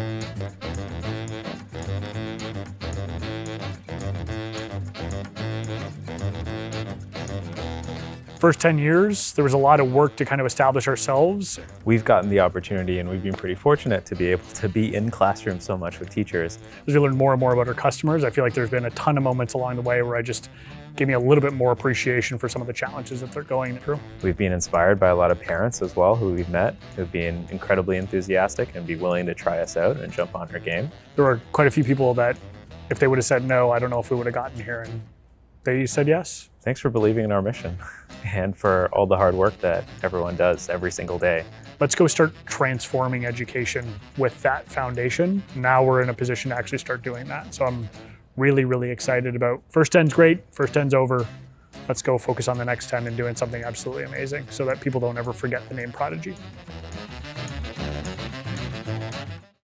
Thank you. First 10 years, there was a lot of work to kind of establish ourselves. We've gotten the opportunity and we've been pretty fortunate to be able to be in classrooms so much with teachers. As we learn more and more about our customers, I feel like there's been a ton of moments along the way where I just gave me a little bit more appreciation for some of the challenges that they're going through. We've been inspired by a lot of parents as well who we've met who've been incredibly enthusiastic and be willing to try us out and jump on our game. There were quite a few people that if they would have said no, I don't know if we would have gotten here and they said yes. Thanks for believing in our mission and for all the hard work that everyone does every single day. Let's go start transforming education with that foundation. Now we're in a position to actually start doing that. So I'm really, really excited about first 10's great, first 10's over. Let's go focus on the next 10 and doing something absolutely amazing so that people don't ever forget the name Prodigy.